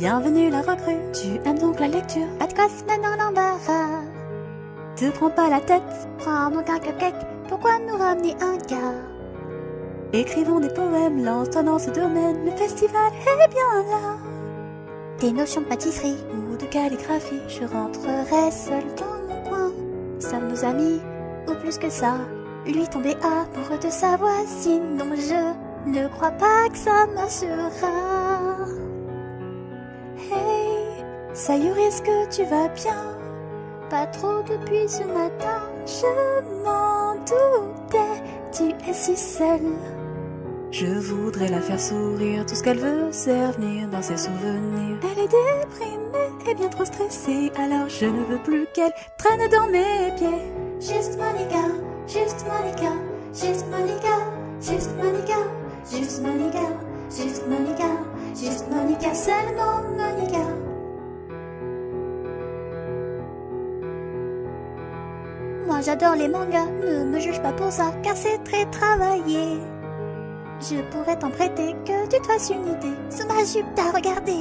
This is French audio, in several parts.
Bienvenue la recrue, tu aimes donc la lecture Pas de gosse maintenant l'embarras. Te prends pas la tête, Prends donc un cupcake, pourquoi nous ramener un gars écrivons des poèmes, lance-toi dans ce domaine, le festival est bien là. Des notions de pâtisserie, Ou de calligraphie, je rentre rentrerai seul dans mon coin. Sommes nos amis, Ou plus que ça, lui tomber amoureux de sa voisine. Non, je ne crois pas que ça marchera. Ça y est, est-ce que tu vas bien? Pas trop depuis ce matin. Je m'en doutais, tu es si seule. Je voudrais la faire sourire, tout ce qu'elle veut, c'est revenir dans ses souvenirs. Elle est déprimée et bien trop stressée, alors je ne veux plus qu'elle traîne dans mes pieds. Juste Monica, juste Monica, juste Monica, juste Monica, juste Monica, juste Monica, juste Monica, seulement Monica. J'adore les mangas, ne me juge pas pour ça, car c'est très travaillé. Je pourrais t'en prêter que tu te fasses une idée. Sous ma jupe, t'as regardé.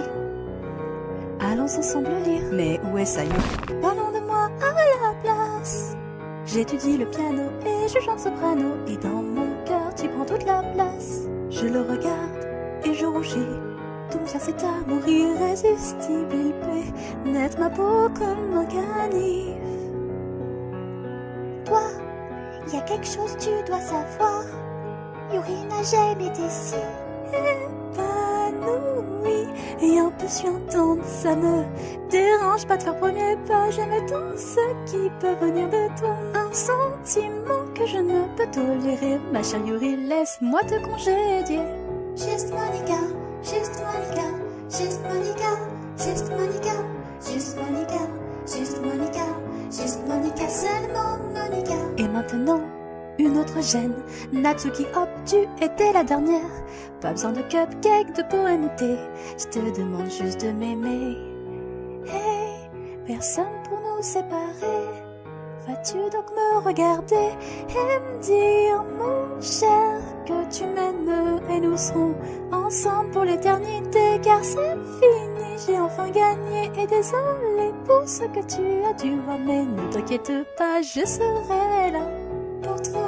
Allons ensemble lire, mais où est Sayo? Parlons de moi à la place. J'étudie le piano et je chante soprano, et dans mon cœur tu prends toute la place. Je le regarde et je rougis. Tout vient cet amour irrésistible, il peut naître ma peau comme un canif. Toi, il y a quelque chose tu dois savoir. Yuri n'a jamais été si. Épanoui et impatientante, ça me dérange pas de faire premier pas. J'aime tout ce qui peut venir de toi. Un sentiment que je ne peux tolérer. Ma chère Yuri, laisse-moi te congédier. Juste Monica, juste Monica, juste Monica, juste Monica, juste Monica, juste Monica, juste Monica, seulement Monica. Et maintenant, une autre gêne. Natsuki, hop, tu étais la dernière. Pas besoin de cupcake, de poèmeté. Je te demande juste de m'aimer. Hey, personne pour nous séparer. Vas-tu donc me regarder et me dire, mon cher, que tu m'aimes et nous serons ensemble pour l'éternité car c'est fini, j'ai enfin gagné et désolé pour ce que tu as dû voir mais ne t'inquiète pas, je serai là pour toi.